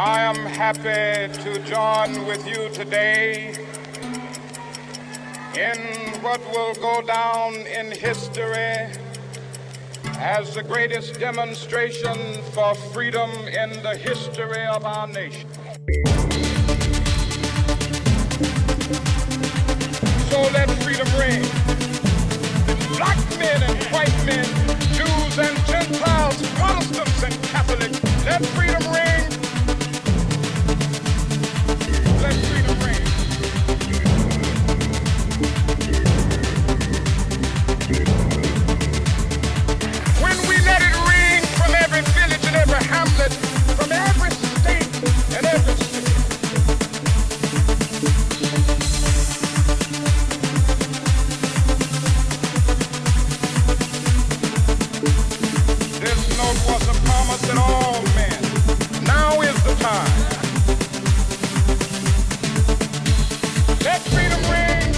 I am happy to join with you today in what will go down in history as the greatest demonstration for freedom in the history of our nation. So let freedom ring. Black men and white men, Jews and Gentiles, Protestants and Catholics, let freedom ring. Was a promise that all men. Now is the time. Let freedom ring.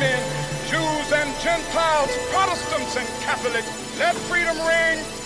Men, Jews and Gentiles, Protestants and Catholics, let freedom ring